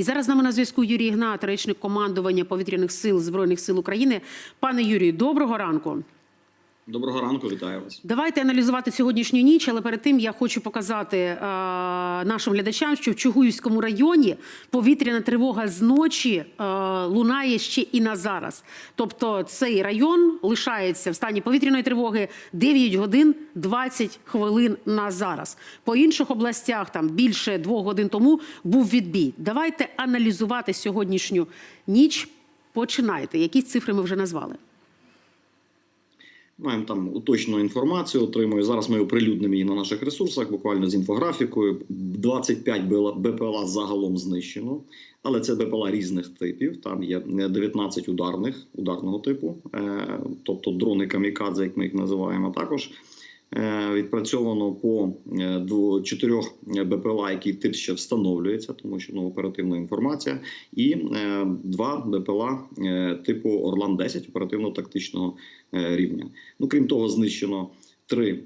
І зараз з нами на зв'язку Юрій Ігнат, речник командування повітряних сил Збройних сил України. Пане Юрію, доброго ранку. Доброго ранку, вітаю вас. Давайте аналізувати сьогоднішню ніч, але перед тим я хочу показати е, нашим глядачам, що в Чугуївському районі повітряна тривога з ночі е, лунає ще і на зараз. Тобто цей район лишається в стані повітряної тривоги 9 годин 20 хвилин на зараз. По інших областях там більше двох годин тому був відбій. Давайте аналізувати сьогоднішню ніч. Починайте. Які цифри ми вже назвали? Маємо там уточну інформацію, отримую. Зараз ми оприлюднимо її на наших ресурсах, буквально з інфографікою. 25 БПЛА загалом знищено, але це БПЛА різних типів. Там є 19 ударних ударного типу, е, тобто дрони камікадзе, як ми їх називаємо, також. Е, Відпрацьовано по е, чотирьох БПЛА, який тип ще встановлюється, тому що ну, оперативна інформація, і е, два БПЛА типу Орлан 10 оперативно-тактичного рівня. Ну крім того, знищено три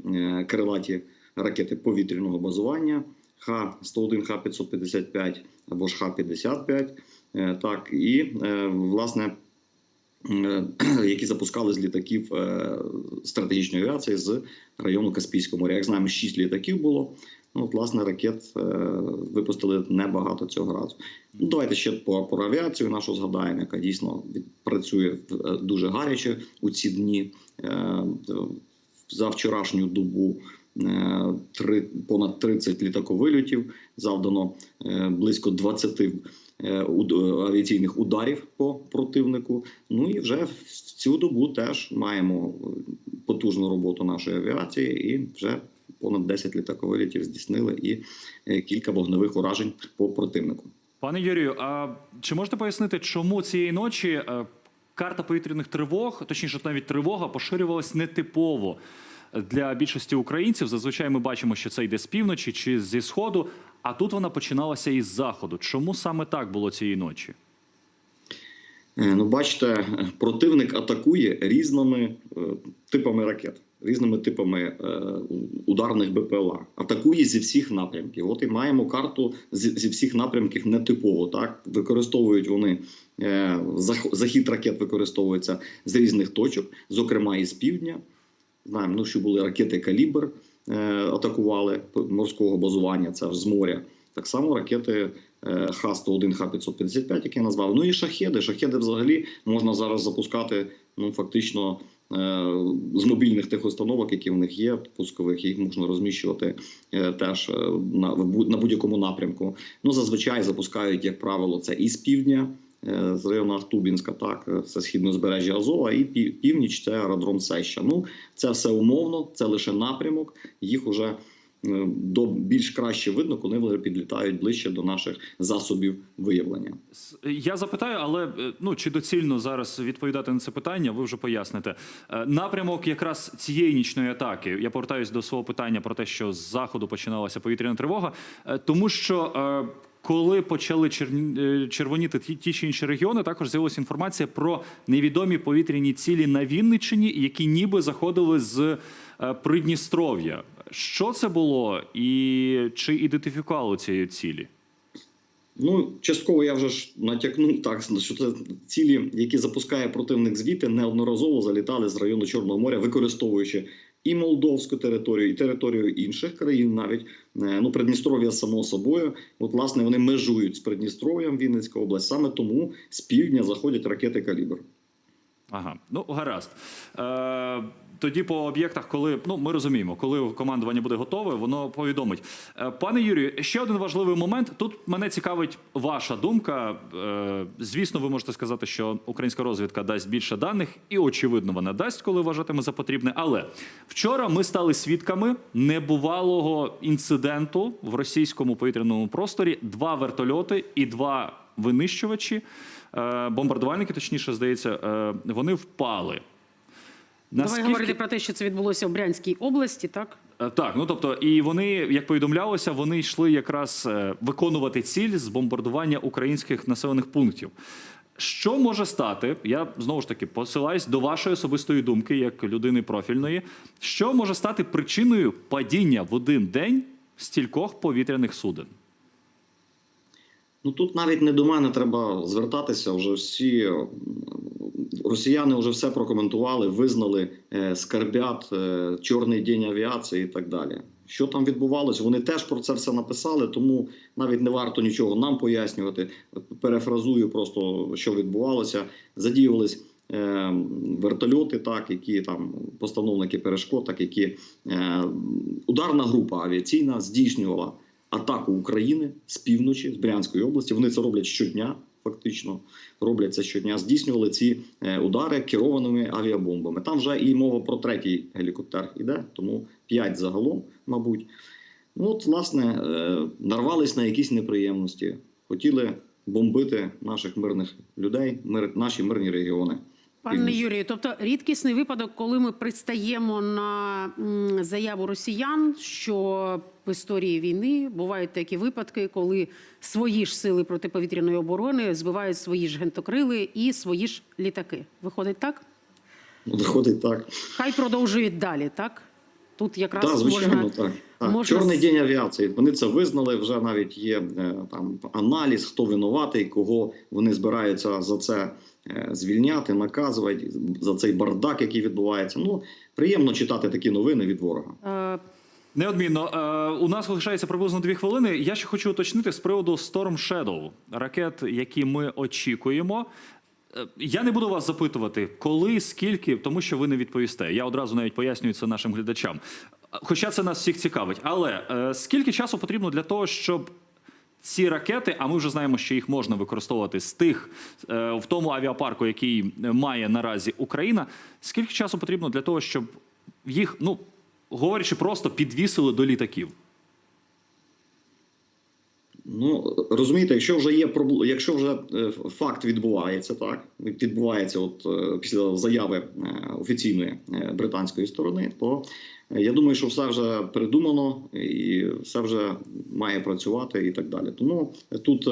крилаті ракети повітряного базування Х-101, Х-555 або ж Х-55. Е, Так і власне які запускали з літаків е, стратегічної авіації з району Каспійського моря. Як знаємо, шість літаків було. Ну, власне, ракет е, випустили небагато цього разу. Ну, давайте ще по, про авіацію нашу згадаємо, яка дійсно працює е, дуже гаряче у ці дні. Е, за вчорашню добу е, три, понад 30 літаковильотів, завдано е, близько 20 е, уд- авіаційних ударів по противнику. Ну і вже в цю добу теж маємо е, потужну роботу нашої авіації, і вже понад 10 літаковилітів здійснили і е, кілька вогневих уражень по противнику. Пане Юрію, а чи можете пояснити, чому цієї ночі е, карта повітряних тривог, точніше, навіть тривога, поширювалась нетипово для більшості українців? Зазвичай ми бачимо, що це йде з півночі чи зі сходу, а тут вона починалася із заходу. Чому саме так було цієї ночі? Е, Ну, бачите, противник атакує різними е, типами ракет, різними типами е, ударних БПЛА. Атакує зі всіх напрямків. От і маємо карту зі, зі всіх напрямків нетипово. Так використовують вони е, захід ракет використовується з різних точок, зокрема і з півдня. Знаємо, ну, що були ракети Калібр, атакували морського базування, це з моря. Так само ракети е, Х-101, Х-555, які я назвав. Ну і шахеди. Шахеди взагалі можна зараз запускати ну, фактично е, з мобільних тих установок, які в них є, пускових, їх можна розміщувати е, теж е, на, на будь-якому напрямку. Ну, зазвичай запускають, як правило, це і з півдня, е, з району Ахтубінська, так, е, це східне збережжя Азова, і пів- північ це аеродром Сеща. Ну, це все умовно, це лише напрямок. Їх уже е, до більш краще видно, коли вони підлітають ближче до наших засобів виявлення. Я запитаю, але е, ну чи доцільно зараз відповідати на це питання? Ви вже поясните. Е, Напрямок якраз цієї нічної атаки. Я повертаюсь до свого питання про те, що з заходу починалася повітряна тривога, е, тому що. Коли почали е, червоніти ті, ті чи інші регіони, також з'явилася інформація про невідомі повітряні цілі на Вінниччині, які ніби заходили з е, Придністров'я. Що це було, і чи ідентифікували ці цілі? Ну, частково я вже ж натякнув так, що це цілі, які запускає противник звідти, неодноразово залітали з району Чорного моря, використовуючи і молдовську територію, і територію інших країн, навіть Е, ну Придністров'я само собою. От власне вони межують з Придністров'ям Вінницька область. Саме тому з півдня заходять ракети калібр. Ага, ну гаразд. Е, тоді по об'єктах, коли ну ми розуміємо, коли командування буде готове, воно повідомить. Е, пане Юрію, ще один важливий момент. Тут мене цікавить ваша думка. Е, звісно, ви можете сказати, що українська розвідка дасть більше даних, і очевидно, вона дасть, коли вважатиме за потрібне. Але вчора ми стали свідками небувалого інциденту в російському повітряному просторі: два вертольоти і два винищувачі. Е, бомбардувальники, точніше, здається, е, вони впали. Давай говорити про те, що це відбулося в Брянській області, так? Е, Так, ну тобто, і вони, як повідомлялося, вони йшли якраз виконувати ціль з бомбардування українських населених пунктів. Що може стати? Я знову ж таки посилаюсь до вашої особистої думки, як людини профільної. Що може стати причиною падіння в один день стількох повітряних суден? Ну тут навіть не до мене треба звертатися. Вже всі росіяни вже все прокоментували, визнали е, скарбят, е, чорний день авіації і так далі. Що там відбувалось? Вони теж про це все написали, тому навіть не варто нічого нам пояснювати. Перефразую просто, що відбувалося. Задіювались е, вертольоти, так які там постановники перешкод, так які е, ударна група авіаційна здійснювала атаку України з півночі, з Брянської області. Вони це роблять щодня, фактично роблять це щодня. Здійснювали ці е, удари керованими авіабомбами. Там вже і мова про третій гелікоптер іде, тому п'ять загалом, мабуть. Ну, от, власне, е, нарвались на якісь неприємності, хотіли бомбити наших мирних людей, наші мирні регіони. Пане Юрію, тобто рідкісний випадок, коли ми пристаємо на заяву росіян, що в історії війни бувають такі випадки, коли свої ж сили протиповітряної оборони збивають свої ж гентокрили і свої ж літаки. Виходить так? Виходить так. Хай продовжують далі, так? Тут якраз Так, звичайно, можна так. так. можна Чорний день авіації. Вони це визнали. Вже навіть є е, там аналіз, хто винуватий, кого вони збираються за це е, звільняти, наказувати за цей бардак, який відбувається. Ну приємно читати такі новини від ворога. Е, Неодмінно, е, у нас залишається приблизно дві хвилини. Я ще хочу уточнити з приводу Storm Shadow, ракет, які ми очікуємо. Е, Я не буду вас запитувати, коли, скільки, тому що ви не відповісте. Я одразу навіть пояснюю це нашим глядачам. Е, Хоча це нас всіх цікавить. Але е, скільки часу потрібно для того, щоб ці ракети, а ми вже знаємо, що їх можна використовувати з тих е, в тому авіапарку, який має наразі Україна. Скільки часу потрібно для того, щоб їх, ну говорячи, просто підвісили до літаків? Ну розумієте, якщо вже є якщо вже е, факт відбувається, так відбувається, от е, після заяви е, офіційної британської сторони, то я думаю, що все вже придумано і все вже має працювати і так далі. Тому тут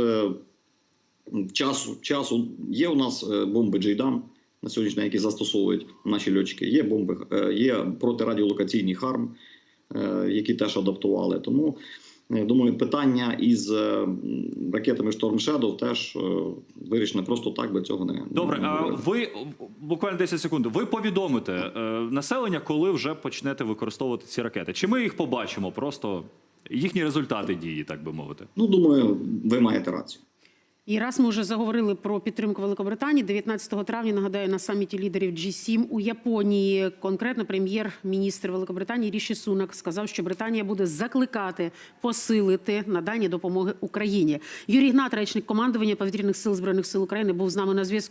часу часу є у нас бомби Джейдам на сьогоднішній які застосовують наші льотчики. Є бомби, є протирадіолокаційні харм, які теж адаптували. Тому я думаю, питання із е, ракетами Storm Shadow теж е, вирішено просто так, би цього не Добре, не а ви буквально 10 секунд. Ви повідомите е, населення, коли вже почнете використовувати ці ракети? Чи ми їх побачимо? Просто їхні результати дії, так би мовити. Ну думаю, ви маєте рацію. І раз ми вже заговорили про підтримку Великобританії, 19 травня нагадаю на саміті лідерів G7 у Японії. Конкретно прем'єр-міністр Великобританії Ріші Сунак сказав, що Британія буде закликати посилити надання допомоги Україні. Юрій Гнат, речник командування повітряних сил збройних сил України, був з нами на зв'язку.